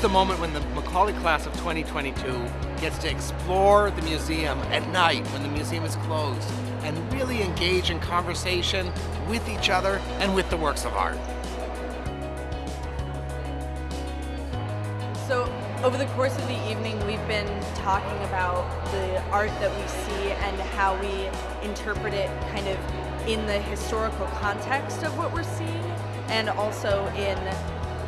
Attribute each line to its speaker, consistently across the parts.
Speaker 1: the moment when the Macaulay class of 2022 gets to explore the museum at night when the museum is closed and really engage in conversation with each other and with the works of art.
Speaker 2: So over the course of the evening, we've been talking about the art that we see and how we interpret it kind of in the historical context of what we're seeing and also in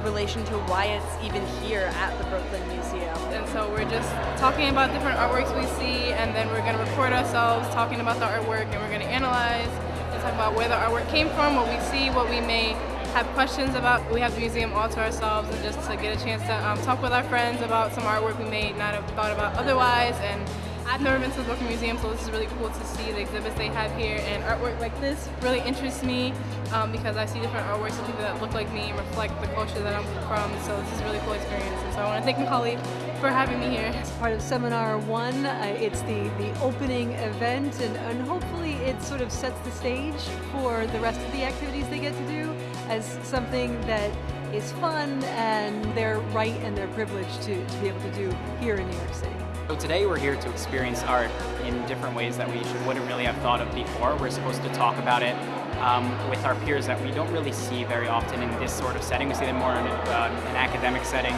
Speaker 2: relation to why it's even here at the Brooklyn Museum.
Speaker 3: And so we're just talking about different artworks we see and then we're going to record ourselves talking about the artwork and we're going to analyze and talk about where the artwork came from, what we see, what we may have questions about. We have the museum all to ourselves and just to get a chance to um, talk with our friends about some artwork we may not have thought about otherwise and I've never been to the Brooklyn Museum, so this is really cool to see the exhibits they have here. And artwork like this really interests me um, because I see different artworks of people that look like me and reflect the culture that I'm from. So this is a really cool experience. And so I want to thank Macaulay for having me here.
Speaker 4: It's part of Seminar 1. Uh, it's the, the opening event, and, and hopefully it sort of sets the stage for the rest of the activities they get to do as something that is fun and their right and their privilege to, to be able to do here in New York City.
Speaker 5: So today we're here to experience art in different ways that we wouldn't really have thought of before. We're supposed to talk about it um, with our peers that we don't really see very often in this sort of setting. We see them more in uh, an academic setting,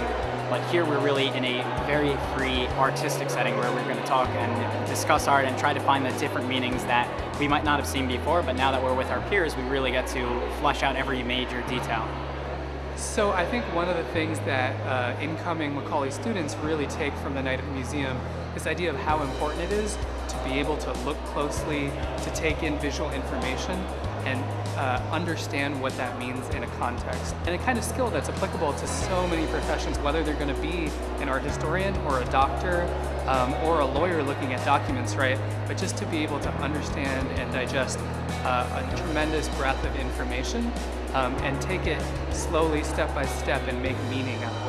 Speaker 5: but here we're really in a very free artistic setting where we're going to talk and discuss art and try to find the different meanings that we might not have seen before, but now that we're with our peers, we really get to flesh out every major detail.
Speaker 6: So I think one of the things that uh, incoming Macaulay students really take from the night at the museum this idea of how important it is to be able to look closely, to take in visual information, and uh, understand what that means in a context. And a kind of skill that's applicable to so many professions, whether they're going to be an art historian or a doctor um, or a lawyer looking at documents, right? But just to be able to understand and digest uh, a tremendous breadth of information um, and take it slowly, step by step, and make meaning out of it.